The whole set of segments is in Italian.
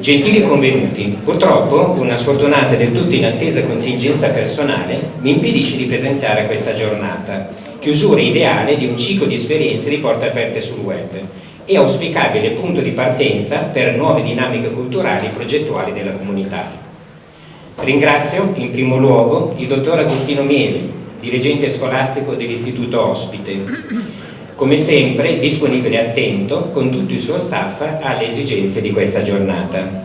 Gentili convenuti, purtroppo una sfortunata e del tutto inattesa contingenza personale mi impedisce di presenziare a questa giornata, chiusura ideale di un ciclo di esperienze di porte aperte sul web e auspicabile punto di partenza per nuove dinamiche culturali e progettuali della comunità. Ringrazio in primo luogo il dottor Agostino Mieli, dirigente scolastico dell'Istituto Ospite, come sempre disponibile e attento con tutto il suo staff alle esigenze di questa giornata.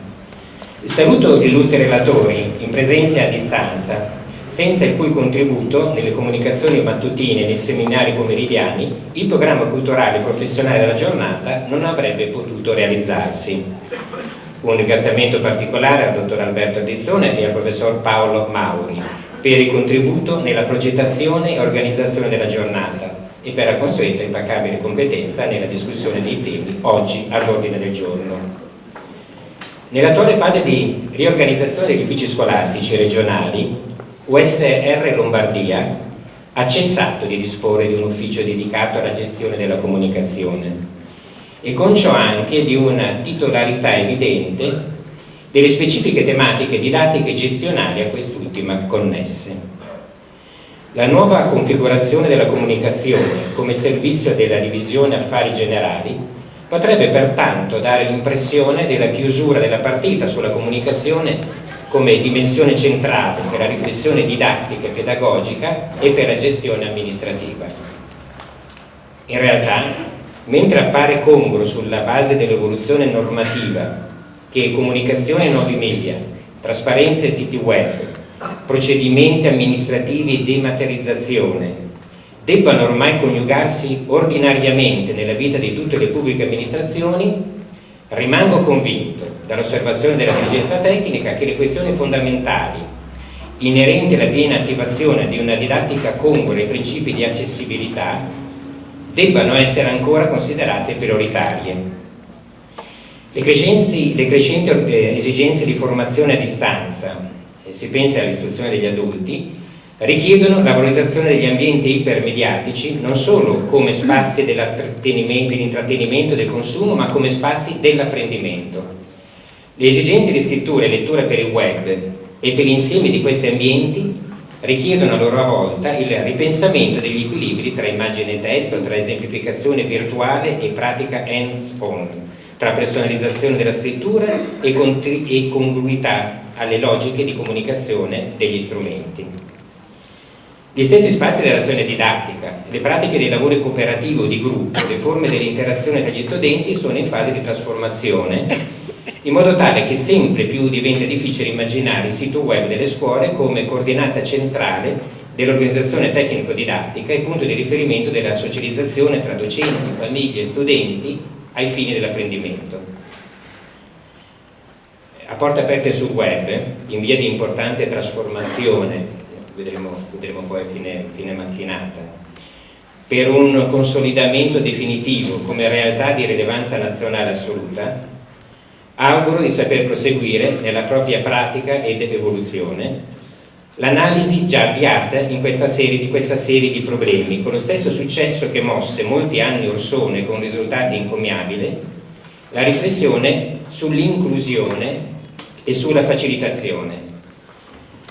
Saluto gli illustri relatori in presenza e a distanza, senza il cui contributo nelle comunicazioni mattutine e nei seminari pomeridiani il programma culturale e professionale della giornata non avrebbe potuto realizzarsi. Un ringraziamento particolare al dottor Alberto Addizzone e al professor Paolo Mauri per il contributo nella progettazione e organizzazione della giornata e per la consueta impeccabile competenza nella discussione dei temi oggi all'ordine del giorno. Nell'attuale fase di riorganizzazione degli uffici scolastici regionali, USR Lombardia ha cessato di disporre di un ufficio dedicato alla gestione della comunicazione e con ciò anche di una titolarità evidente delle specifiche tematiche didattiche e gestionali a quest'ultima connesse. La nuova configurazione della comunicazione come servizio della divisione affari generali potrebbe pertanto dare l'impressione della chiusura della partita sulla comunicazione come dimensione centrale per la riflessione didattica e pedagogica e per la gestione amministrativa. In realtà, mentre appare congruo sulla base dell'evoluzione normativa che comunicazione e nuovi media, trasparenza e siti web procedimenti amministrativi e dematerializzazione debbano ormai coniugarsi ordinariamente nella vita di tutte le pubbliche amministrazioni, rimango convinto dall'osservazione della dirigenza tecnica che le questioni fondamentali inerenti alla piena attivazione di una didattica congrua ai principi di accessibilità debbano essere ancora considerate prioritarie. Le crescenti, le crescenti eh, esigenze di formazione a distanza si pensa all'istruzione degli adulti, richiedono la valorizzazione degli ambienti ipermediatici non solo come spazi dell'intrattenimento e del consumo, ma come spazi dell'apprendimento. Le esigenze di scrittura e lettura per il web e per l'insieme di questi ambienti richiedono a loro volta il ripensamento degli equilibri tra immagine e testo, tra esemplificazione virtuale e pratica hands-on, tra personalizzazione della scrittura e, e congruità alle logiche di comunicazione degli strumenti. Gli stessi spazi dell'azione didattica, le pratiche dei lavori cooperativi o di gruppo, le forme dell'interazione tra gli studenti sono in fase di trasformazione in modo tale che sempre più diventa difficile immaginare il sito web delle scuole come coordinata centrale dell'organizzazione tecnico-didattica e punto di riferimento della socializzazione tra docenti, famiglie e studenti ai fini dell'apprendimento. A porte aperte sul web, in via di importante trasformazione, vedremo, vedremo poi a fine, fine mattinata, per un consolidamento definitivo come realtà di rilevanza nazionale assoluta, auguro di saper proseguire nella propria pratica ed evoluzione l'analisi già avviata serie, di questa serie di problemi, con lo stesso successo che mosse molti anni or sono con risultati incommiabili, la riflessione sull'inclusione e sulla facilitazione.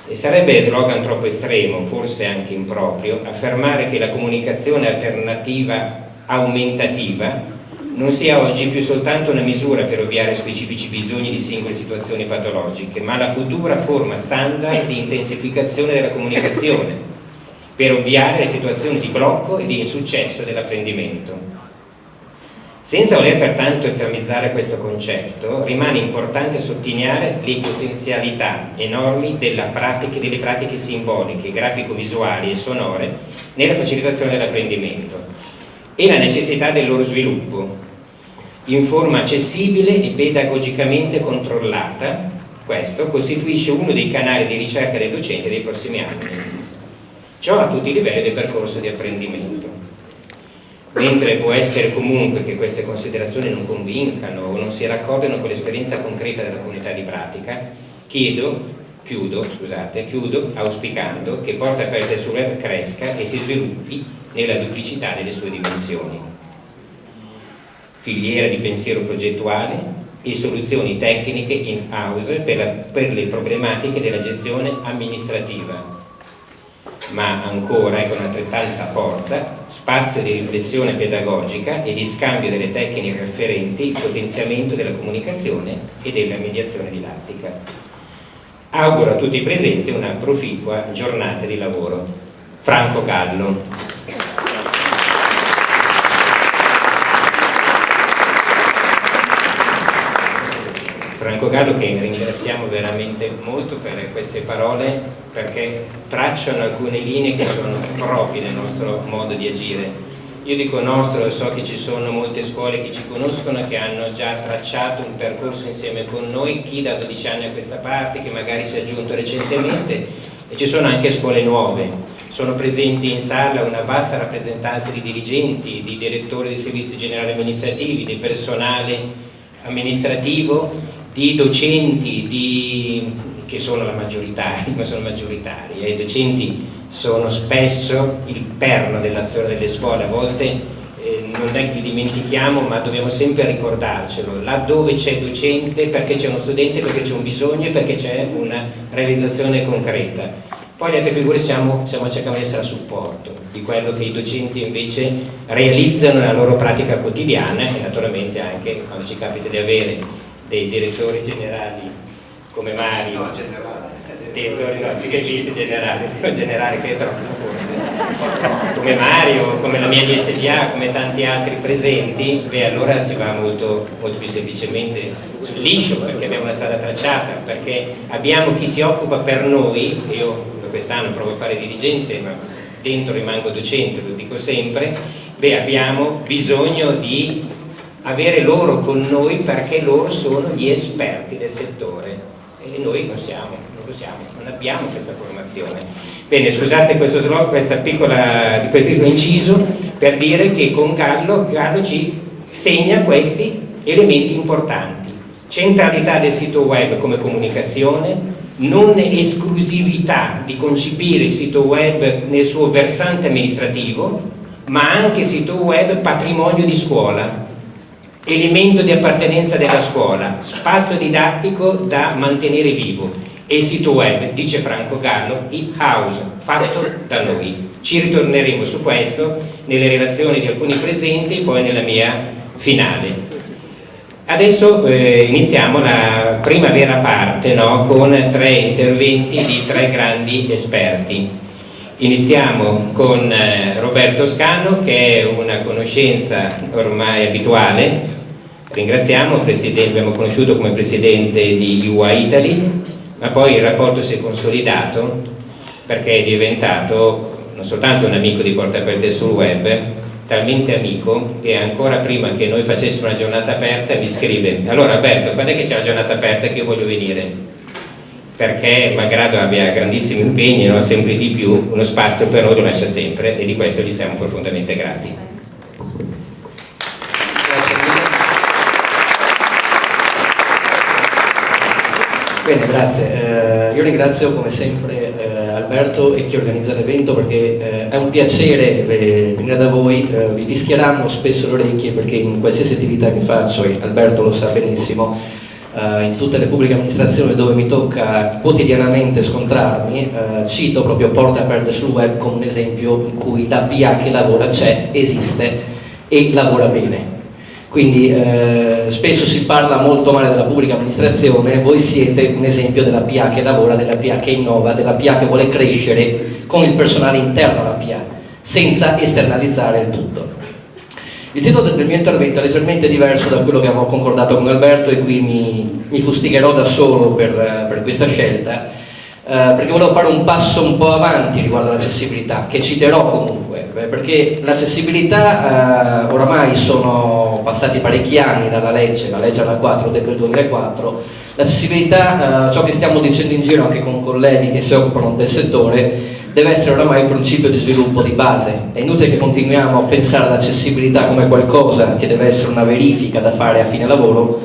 E sarebbe slogan troppo estremo, forse anche improprio, affermare che la comunicazione alternativa aumentativa non sia oggi più soltanto una misura per ovviare specifici bisogni di singole situazioni patologiche, ma la futura forma standard di intensificazione della comunicazione, per ovviare le situazioni di blocco e di insuccesso dell'apprendimento. Senza voler pertanto estremizzare questo concetto, rimane importante sottolineare le potenzialità enormi pratica, delle pratiche simboliche, grafico-visuali e sonore nella facilitazione dell'apprendimento e la necessità del loro sviluppo in forma accessibile e pedagogicamente controllata. Questo costituisce uno dei canali di ricerca del docente dei prossimi anni. Ciò a tutti i livelli del percorso di apprendimento mentre può essere comunque che queste considerazioni non convincano o non si raccordino con l'esperienza concreta della comunità di pratica, chiedo, chiudo, scusate, chiudo auspicando che Porta Aperte sul Web cresca e si sviluppi nella duplicità delle sue dimensioni. Filiera di pensiero progettuale e soluzioni tecniche in-house per, per le problematiche della gestione amministrativa ma ancora e con altrettanta forza, spazio di riflessione pedagogica e di scambio delle tecniche afferenti, potenziamento della comunicazione e della mediazione didattica. Auguro a tutti i presenti una proficua giornata di lavoro. Franco Gallo. Franco Gallo che ringraziamo veramente molto per queste parole perché tracciano alcune linee che sono proprie del nostro modo di agire. Io dico nostro, so che ci sono molte scuole che ci conoscono, che hanno già tracciato un percorso insieme con noi, chi da 12 anni a questa parte, che magari si è aggiunto recentemente, e ci sono anche scuole nuove. Sono presenti in sala una vasta rappresentanza di dirigenti, di direttori dei servizi generali amministrativi, di personale amministrativo di docenti di, che sono la maggioritari, ma sono maggioritari, eh, i docenti sono spesso il perno dell'azione delle scuole, a volte eh, non è che li dimentichiamo ma dobbiamo sempre ricordarcelo, laddove c'è docente perché c'è uno studente, perché c'è un bisogno e perché c'è una realizzazione concreta. Poi le altre figure siamo, stiamo cercando di essere a supporto di quello che i docenti invece realizzano nella loro pratica quotidiana e naturalmente anche quando ci capita di avere dei direttori generali come Mario no, generale. Direttori, no, sì che esiste generale. Generale che è troppo forse come Mario, come la mia DSGA come tanti altri presenti beh allora si va molto, molto più semplicemente sul liscio perché abbiamo una strada tracciata perché abbiamo chi si occupa per noi io quest'anno provo a fare dirigente ma dentro rimango docente, lo dico sempre beh abbiamo bisogno di avere loro con noi perché loro sono gli esperti del settore e noi non siamo, non lo siamo, non abbiamo questa formazione. Bene, scusate questo slog, questa piccola, piccolo inciso per dire che con Gallo, Gallo ci segna questi elementi importanti. Centralità del sito web come comunicazione, non esclusività di concepire il sito web nel suo versante amministrativo, ma anche sito web patrimonio di scuola, elemento di appartenenza della scuola, spazio didattico da mantenere vivo e il sito web, dice Franco Gallo, il house, fatto da noi. Ci ritorneremo su questo nelle relazioni di alcuni presenti e poi nella mia finale. Adesso eh, iniziamo la prima vera parte no, con tre interventi di tre grandi esperti. Iniziamo con eh, Roberto Scano che è una conoscenza ormai abituale ringraziamo, abbiamo conosciuto come presidente di UA Italy, ma poi il rapporto si è consolidato perché è diventato non soltanto un amico di Porta Aperte sul web, talmente amico che ancora prima che noi facessimo una giornata aperta mi scrive allora Alberto quando è che c'è la giornata aperta che io voglio venire? Perché malgrado abbia grandissimi impegni no, sempre di più uno spazio per noi lo lascia sempre e di questo gli siamo profondamente grati Bene, grazie. Eh, io ringrazio come sempre eh, Alberto e chi organizza l'evento perché eh, è un piacere eh, venire da voi, eh, vi fischieranno spesso le orecchie perché in qualsiasi attività che faccio, e Alberto lo sa benissimo, eh, in tutte le pubbliche amministrazioni dove mi tocca quotidianamente scontrarmi, cito proprio porte aperte sul web come un esempio in cui la PA che lavora c'è, esiste e lavora bene quindi eh, spesso si parla molto male della pubblica amministrazione, voi siete un esempio della PA che lavora, della PA che innova, della PA che vuole crescere con il personale interno alla PA, senza esternalizzare il tutto. Il titolo del mio intervento è leggermente diverso da quello che avevo concordato con Alberto e qui mi, mi fustigherò da solo per, per questa scelta, eh, perché volevo fare un passo un po' avanti riguardo all'accessibilità, che citerò comunque, perché l'accessibilità eh, oramai sono passati parecchi anni dalla legge, la legge alla 4 del 2004, l'accessibilità, eh, ciò che stiamo dicendo in giro anche con colleghi che si occupano del settore, deve essere oramai un principio di sviluppo di base. È inutile che continuiamo a pensare all'accessibilità come qualcosa che deve essere una verifica da fare a fine lavoro,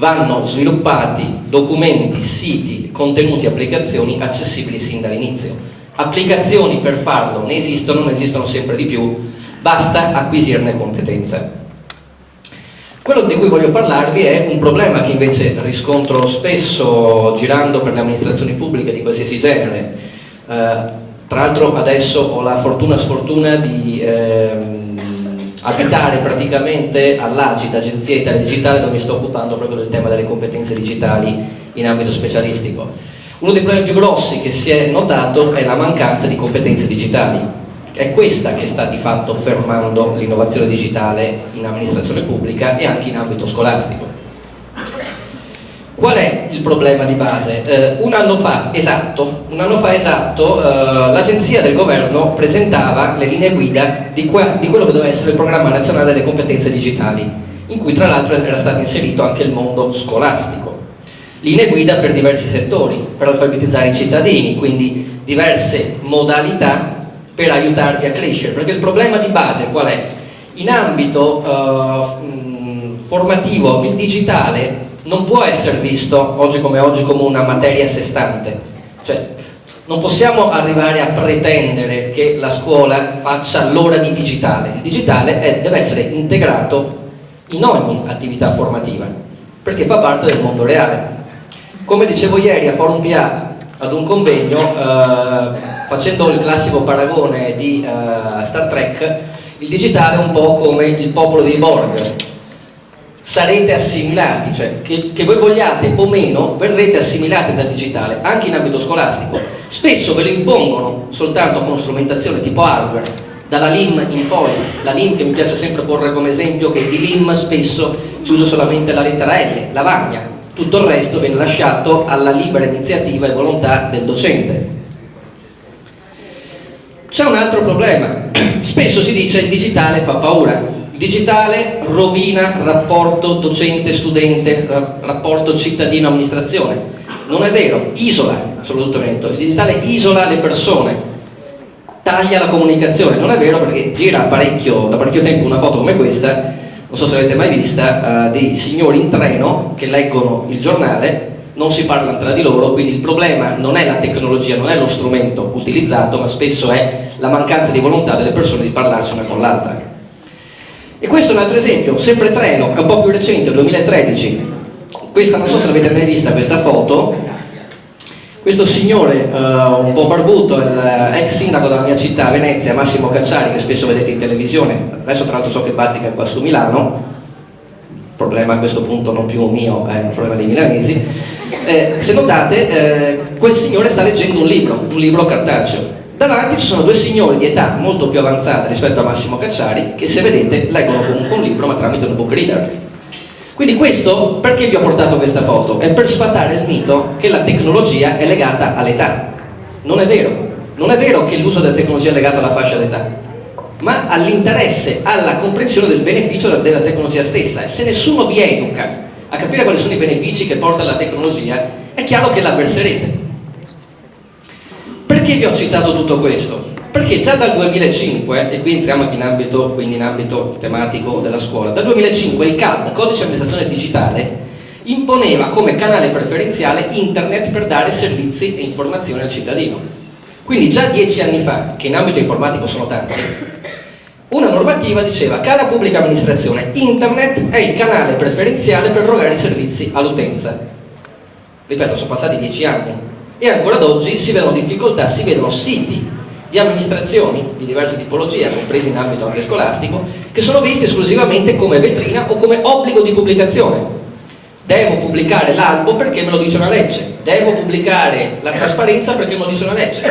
vanno sviluppati documenti, siti, contenuti, applicazioni accessibili sin dall'inizio. Applicazioni per farlo ne esistono, ne esistono sempre di più, basta acquisirne competenze. Quello di cui voglio parlarvi è un problema che invece riscontro spesso girando per le amministrazioni pubbliche di qualsiasi genere. Eh, tra l'altro adesso ho la fortuna sfortuna di ehm, abitare praticamente all'Agita, Agenzia Italia Digitale, dove mi sto occupando proprio del tema delle competenze digitali in ambito specialistico. Uno dei problemi più grossi che si è notato è la mancanza di competenze digitali è questa che sta di fatto fermando l'innovazione digitale in amministrazione pubblica e anche in ambito scolastico. Qual è il problema di base? Eh, un anno fa esatto, esatto eh, l'agenzia del governo presentava le linee guida di, que di quello che doveva essere il programma nazionale delle competenze digitali, in cui tra l'altro era stato inserito anche il mondo scolastico. Linee guida per diversi settori, per alfabetizzare i cittadini, quindi diverse modalità per aiutarvi a crescere, perché il problema di base qual è? In ambito uh, formativo il digitale non può essere visto oggi come oggi come una materia a sé stante, cioè non possiamo arrivare a pretendere che la scuola faccia l'ora di digitale, il digitale è, deve essere integrato in ogni attività formativa, perché fa parte del mondo reale. Come dicevo ieri a Forum PA ad un convegno, eh, facendo il classico paragone di uh, Star Trek, il digitale è un po' come il popolo dei Borg. Sarete assimilati, cioè che, che voi vogliate o meno, verrete assimilati dal digitale, anche in ambito scolastico. Spesso ve lo impongono soltanto con strumentazione tipo hardware, dalla LIM in poi, la LIM che mi piace sempre porre come esempio che di LIM spesso si usa solamente la lettera L, lavagna, tutto il resto viene lasciato alla libera iniziativa e volontà del docente. C'è un altro problema, spesso si dice il digitale fa paura, digitale rovina rapporto docente-studente, rapporto cittadino-amministrazione. Non è vero, isola assolutamente, il digitale isola le persone, taglia la comunicazione, non è vero perché gira parecchio, da parecchio tempo una foto come questa, non so se l'avete mai vista, uh, dei signori in treno che leggono il giornale non si parlano tra di loro, quindi il problema non è la tecnologia, non è lo strumento utilizzato, ma spesso è la mancanza di volontà delle persone di parlarsi una con l'altra. E questo è un altro esempio, sempre treno, è un po' più recente, 2013. Questa, non so se l'avete mai vista questa foto, questo signore uh, un po' barbuto, l'ex sindaco della mia città, Venezia, Massimo Cacciari, che spesso vedete in televisione, adesso tra l'altro so che bazzica qua su Milano, problema a questo punto non più mio, è un problema dei milanesi, eh, se notate eh, quel signore sta leggendo un libro, un libro cartaceo. Davanti ci sono due signori di età molto più avanzata rispetto a Massimo Cacciari che se vedete leggono comunque un libro ma tramite un book reader. Quindi questo, perché vi ho portato questa foto? È per sfatare il mito che la tecnologia è legata all'età. Non è vero, non è vero che l'uso della tecnologia è legato alla fascia d'età ma all'interesse, alla comprensione del beneficio della tecnologia stessa e se nessuno vi educa a capire quali sono i benefici che porta la tecnologia è chiaro che l'avverserete perché vi ho citato tutto questo? perché già dal 2005 e qui entriamo anche in ambito, in ambito tematico della scuola dal 2005 il CAD, Codice di Amministrazione Digitale imponeva come canale preferenziale internet per dare servizi e informazioni al cittadino quindi già dieci anni fa, che in ambito informatico sono tanti, una normativa diceva, cara pubblica amministrazione, internet è il canale preferenziale per erogare servizi all'utenza. Ripeto, sono passati dieci anni e ancora ad oggi si vedono difficoltà, si vedono siti di amministrazioni di diverse tipologie, compresi in ambito anche scolastico, che sono visti esclusivamente come vetrina o come obbligo di pubblicazione devo pubblicare l'albo perché me lo dice una legge, devo pubblicare la trasparenza perché me lo dice una legge.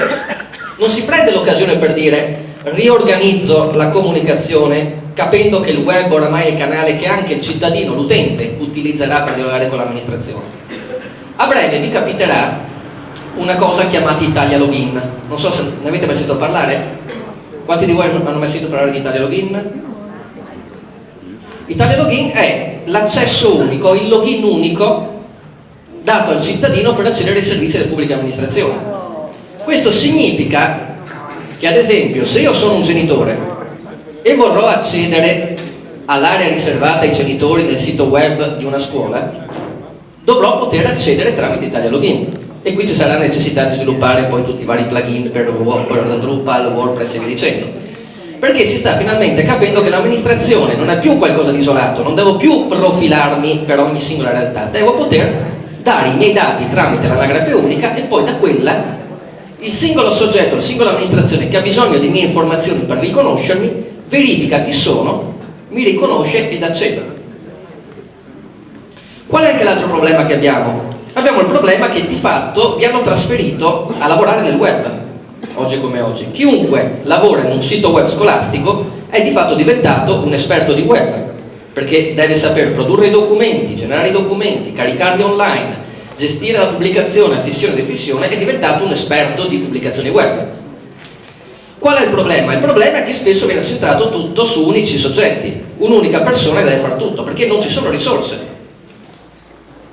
Non si prende l'occasione per dire riorganizzo la comunicazione capendo che il web oramai è il canale che anche il cittadino, l'utente, utilizzerà per dialogare con l'amministrazione. A breve vi capiterà una cosa chiamata Italia Login. Non so se ne avete mai sentito parlare? Quanti di voi hanno mai sentito parlare di Italia Login? Italia Login è l'accesso unico, il login unico dato al cittadino per accedere ai servizi delle pubbliche amministrazioni. Questo significa che ad esempio se io sono un genitore e vorrò accedere all'area riservata ai genitori del sito web di una scuola, dovrò poter accedere tramite Italia Login e qui ci sarà necessità di sviluppare poi tutti i vari plugin per Drupal, WordPress e via dicendo Perché si sta finalmente capendo che l'amministrazione non è più qualcosa di isolato, non devo più profilarmi per ogni singola realtà, devo poter dare i miei dati tramite l'anagrafe unica e poi da quella il singolo soggetto, la singola amministrazione che ha bisogno di mie informazioni per riconoscermi, verifica chi sono, mi riconosce ed accede. Qual è anche l'altro problema che abbiamo? Abbiamo il problema che di fatto vi hanno trasferito a lavorare nel web, oggi come oggi. Chiunque lavora in un sito web scolastico è di fatto diventato un esperto di web, perché deve saper produrre i documenti, generare i documenti, caricarli online, gestire la pubblicazione, affissione e defissione, è diventato un esperto di pubblicazioni web. Qual è il problema? Il problema è che spesso viene centrato tutto su unici soggetti, un'unica persona deve fare tutto, perché non ci sono risorse.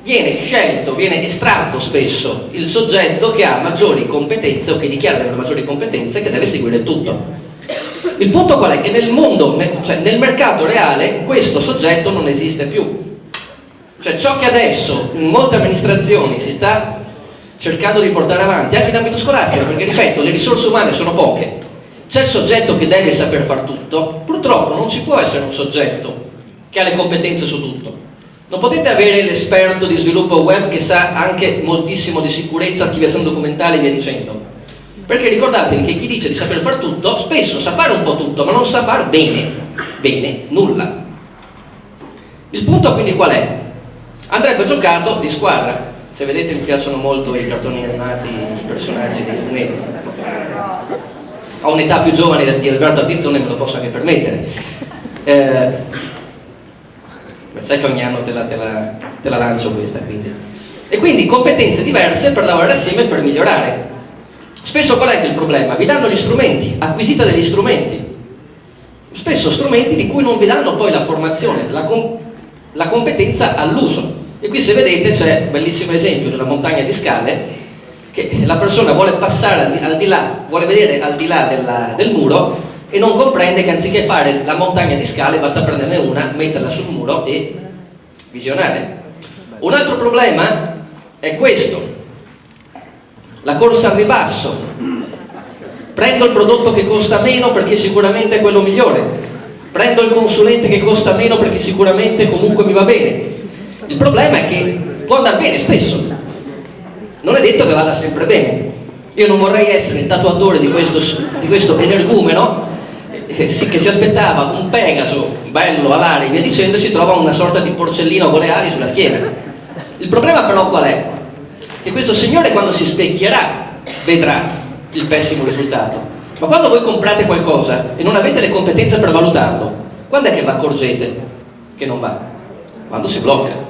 Viene scelto, viene estratto spesso il soggetto che ha maggiori competenze o che dichiara di avere maggiori competenze che deve seguire tutto. Il punto qual è? Che nel mondo, cioè nel mercato reale, questo soggetto non esiste più. Cioè ciò che adesso in molte amministrazioni si sta cercando di portare avanti, anche in ambito scolastico, perché ripeto, le risorse umane sono poche, c'è il soggetto che deve saper fare tutto, purtroppo non ci può essere un soggetto che ha le competenze su tutto. Non potete avere l'esperto di sviluppo web che sa anche moltissimo di sicurezza, archiviazione documentale e via dicendo perché ricordatevi che chi dice di saper fare tutto, spesso sa fare un po' tutto, ma non sa fare bene, bene, nulla. Il punto quindi qual è? Andrebbe giocato di squadra. Se vedete mi piacciono molto i cartoni animati, i personaggi dei fumetti. Ho un'età più giovane di Alberto Ardizzone, me lo posso anche permettere. Eh, sai che ogni anno te la, te la, te la lancio questa, quindi. E quindi competenze diverse per lavorare assieme e per migliorare. Spesso qual è il problema? Vi danno gli strumenti, acquisita degli strumenti. Spesso strumenti di cui non vi danno poi la formazione, la, com la competenza all'uso. E qui se vedete c'è un bellissimo esempio di una montagna di scale che la persona vuole passare al di, al di là, vuole vedere al di là della, del muro e non comprende che anziché fare la montagna di scale basta prenderne una, metterla sul muro e visionare. Un altro problema è questo, la corsa al ribasso. Prendo il prodotto che costa meno perché sicuramente è quello migliore. Prendo il consulente che costa meno perché sicuramente comunque mi va bene. Il problema è che può andare bene spesso. Non è detto che vada sempre bene. Io non vorrei essere il tatuatore di questo, di questo energumeno che si aspettava un Pegaso bello alare e via dicendo si trova una sorta di porcellino con le ali sulla schiena. Il problema però qual è? che questo signore quando si specchierà vedrà il pessimo risultato. Ma quando voi comprate qualcosa e non avete le competenze per valutarlo, quando è che vi accorgete che non va? Quando si blocca.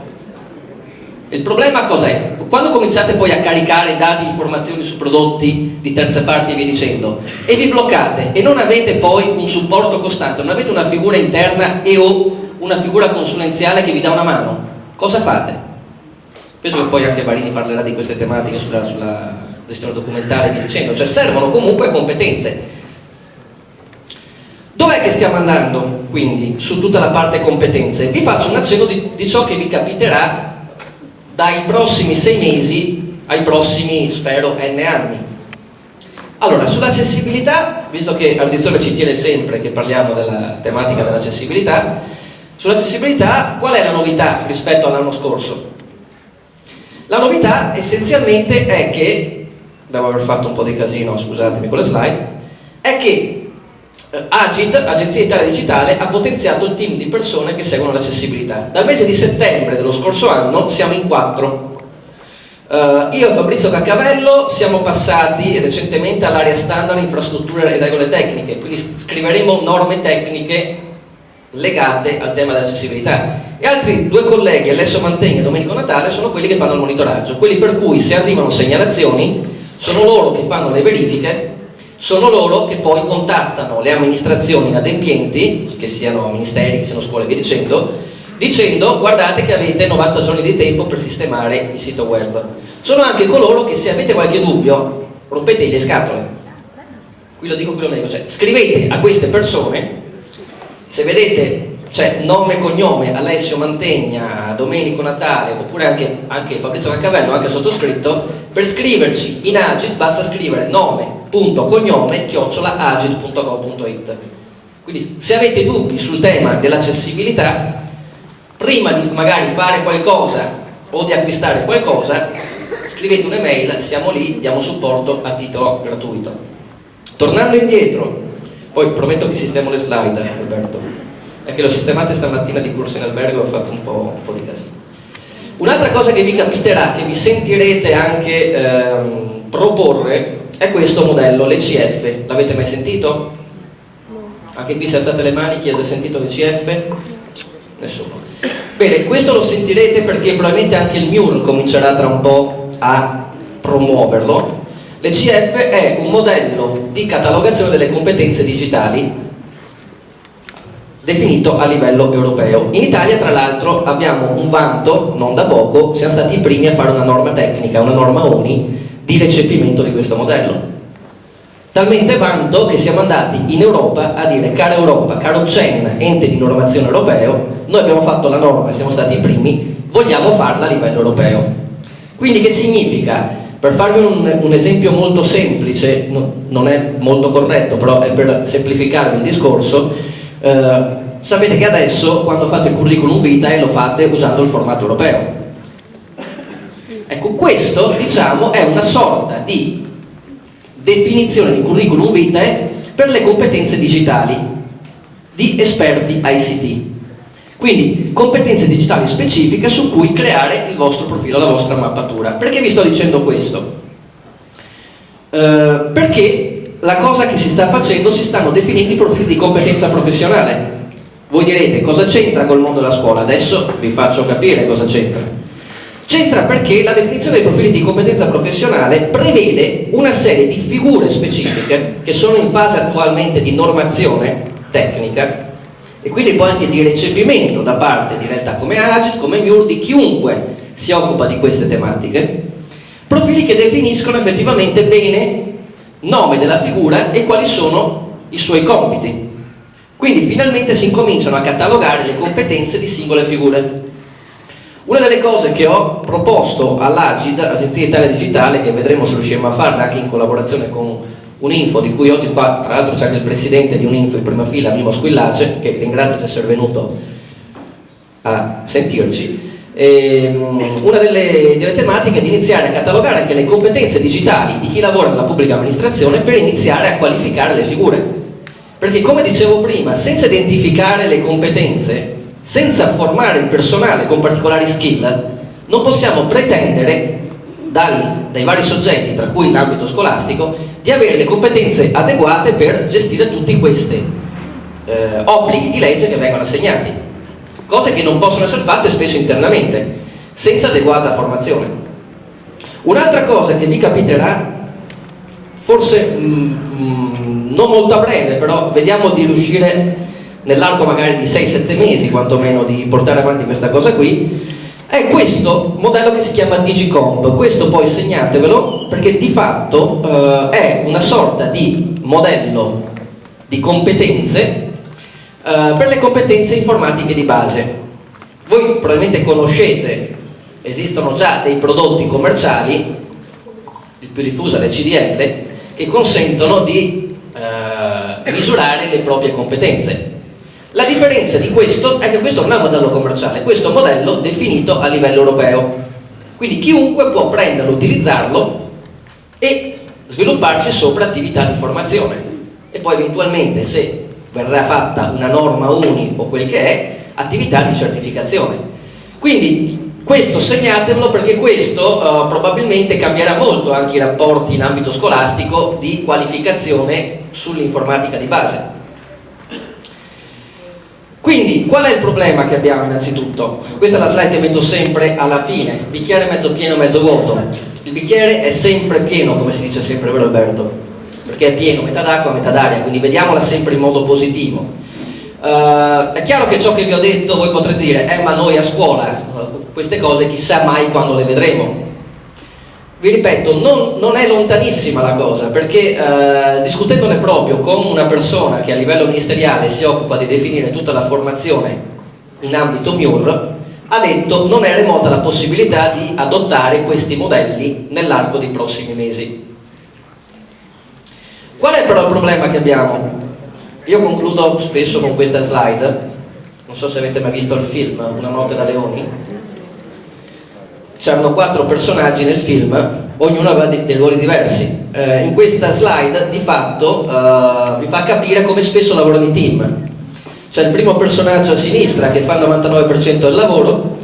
Il problema cos'è? Quando cominciate poi a caricare dati informazioni su prodotti di terze parti e via dicendo, e vi bloccate e non avete poi un supporto costante, non avete una figura interna e o una figura consulenziale che vi dà una mano, cosa fate? penso che poi anche Barini parlerà di queste tematiche sulla, sulla gestione documentale e via dicendo, cioè servono comunque competenze. Dov'è che stiamo andando quindi su tutta la parte competenze? Vi faccio un accenno di, di ciò che vi capiterà dai prossimi sei mesi ai prossimi, spero, n anni. Allora, sull'accessibilità, visto che Ardizzone ci tiene sempre che parliamo della tematica dell'accessibilità, sull'accessibilità qual è la novità rispetto all'anno scorso? La novità essenzialmente è che, devo aver fatto un po' di casino, scusatemi con le slide, è che Agid, Agenzia Italia Digitale, ha potenziato il team di persone che seguono l'accessibilità. Dal mese di settembre dello scorso anno siamo in quattro. Uh, io e Fabrizio Caccavello siamo passati recentemente all'area standard infrastrutture e regole tecniche, quindi scriveremo norme tecniche legate al tema dell'accessibilità e altri due colleghi, Alessio Mantegna e Domenico Natale, sono quelli che fanno il monitoraggio, quelli per cui se arrivano segnalazioni sono loro che fanno le verifiche, sono loro che poi contattano le amministrazioni inadempienti, che siano ministeri, che siano scuole e via dicendo, dicendo guardate che avete 90 giorni di tempo per sistemare il sito web. Sono anche coloro che se avete qualche dubbio rompete le scatole. Qui lo dico, qui lo dico, cioè scrivete a queste persone, se vedete cioè nome e cognome Alessio Mantegna, Domenico Natale oppure anche, anche Fabrizio Caccavello, anche sottoscritto per scriverci in Agid basta scrivere nome, agid.gov.it Quindi se avete dubbi sul tema dell'accessibilità, prima di magari fare qualcosa o di acquistare qualcosa, scrivete un'email, siamo lì, diamo supporto a titolo gratuito. Tornando indietro, poi prometto che sistemo le slide, Roberto, è che l'ho sistemate stamattina di corso in albergo e ho fatto un po', un po di casino. Un'altra cosa che vi capiterà, che vi sentirete anche ehm, proporre, è questo modello, l'ECF. L'avete mai sentito? Anche qui se alzate le mani, chi ha già sentito l'ECF? Nessuno. Bene, questo lo sentirete perché probabilmente anche il MUR comincerà tra un po' a promuoverlo. L'ECF è un modello di catalogazione delle competenze digitali definito a livello europeo. In Italia, tra l'altro, abbiamo un vanto, non da poco, siamo stati i primi a fare una norma tecnica, una norma UNI, di recepimento di questo modello. Talmente vanto che siamo andati in Europa a dire, cara Europa, caro CEN, ente di normazione europeo, noi abbiamo fatto la norma, siamo stati i primi, vogliamo farla a livello europeo. Quindi che significa? Per farvi un, un esempio molto semplice, no, non è molto corretto, però è per semplificarvi il discorso, eh, sapete che adesso quando fate il curriculum vitae lo fate usando il formato europeo. Diciamo è una sorta di definizione di curriculum vitae per le competenze digitali di esperti ICT. Quindi competenze digitali specifiche su cui creare il vostro profilo, la vostra mappatura. Perché vi sto dicendo questo? Eh, perché la cosa che si sta facendo, si stanno definendo i profili di competenza professionale. Voi direte cosa c'entra col mondo della scuola? Adesso vi faccio capire cosa c'entra. C'entra perché la definizione dei profili di competenza professionale prevede una serie di figure specifiche che sono in fase attualmente di normazione tecnica e quindi poi anche di recepimento da parte di realtà come Agit, come MUR, di chiunque si occupa di queste tematiche, profili che definiscono effettivamente bene nome della figura e quali sono i suoi compiti. Quindi finalmente si incominciano a catalogare le competenze di singole figure. Una delle cose che ho proposto all'Agid, Agenzia Italia Digitale, che vedremo se riusciremo a farla anche in collaborazione con Uninfo, di cui oggi qua tra l'altro c'è anche il presidente di Uninfo in prima fila, Mimo Squillace, che ringrazio di essere venuto a sentirci, ehm, una delle, delle, tematiche è di iniziare a catalogare anche le competenze digitali di chi lavora nella pubblica amministrazione per iniziare a qualificare le figure. Perché come dicevo prima, senza identificare le competenze, senza formare il personale con particolari skill, non possiamo pretendere dal, dai vari soggetti, tra cui l'ambito scolastico, di avere le competenze adeguate per gestire tutti questi eh, obblighi di legge che vengono assegnati cose che non possono essere fatte spesso internamente, senza adeguata formazione. Un'altra cosa che vi capiterà, forse mm, mm, non molto a breve, però vediamo di riuscire nell'arco magari di 6-7 mesi quantomeno di portare avanti questa cosa qui, è questo modello che si chiama Digicomp. Questo poi segnatevelo perché di fatto eh, è una sorta di modello di competenze eh, per le competenze informatiche di base. Voi probabilmente conoscete, esistono già dei prodotti commerciali, il più diffuso è le CDL, che consentono di uh, misurare le proprie competenze. La differenza di questo è che questo non è un modello commerciale, questo è un modello definito a livello europeo. Quindi chiunque può prenderlo, utilizzarlo e svilupparci sopra attività di formazione. E poi eventualmente se verrà fatta una norma uni o quel che è, attività di certificazione. Quindi questo segnatevelo perché questo uh, probabilmente cambierà molto anche i rapporti in ambito scolastico di qualificazione sull'informatica di base. Quindi, qual è il problema che abbiamo innanzitutto? Questa è la slide che metto sempre alla fine, bicchiere mezzo pieno, mezzo vuoto. Il bicchiere è sempre pieno, come si dice sempre, vero Alberto? perché è pieno, metà d'acqua, metà d'aria, quindi vediamola sempre in modo positivo. Uh, è chiaro che ciò che vi ho detto voi potrete dire, eh ma noi a scuola uh, queste cose chissà mai quando le vedremo. Vi ripeto, non, non è lontanissima la cosa, perché uh, discutendone proprio con una persona che a livello ministeriale si occupa di definire tutta la formazione in ambito MIUR, ha detto non è remota la possibilità di adottare questi modelli nell'arco dei prossimi mesi. Qual è però il problema che abbiamo? io concludo spesso con questa slide, non so se avete mai visto il film Una notte da leoni. C'erano quattro personaggi nel film, ognuno aveva dei, dei ruoli diversi. Eh, in questa slide di fatto eh, vi fa capire come spesso lavorano i team. C'è il primo personaggio a sinistra che fa il 99% del lavoro,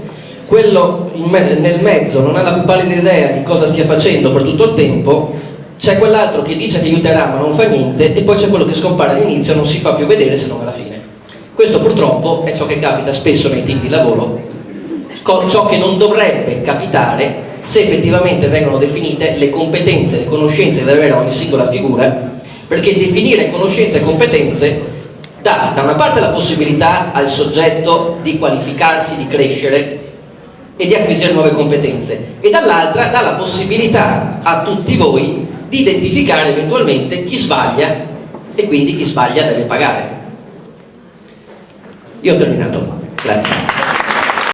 quello me nel mezzo non ha la più pallida idea di cosa stia facendo per tutto il tempo, c'è quell'altro che dice che aiuterà ma non fa niente e poi c'è quello che scompare all'inizio e non si fa più vedere se non alla fine. Questo purtroppo è ciò che capita spesso nei team di lavoro, ciò che non dovrebbe capitare se effettivamente vengono definite le competenze, le conoscenze deve avere ogni singola figura, perché definire conoscenze e competenze dà da una parte la possibilità al soggetto di qualificarsi, di crescere e di acquisire nuove competenze e dall'altra dà la possibilità a tutti voi di identificare eventualmente chi sbaglia e quindi chi sbaglia deve pagare. Io ho terminato, grazie.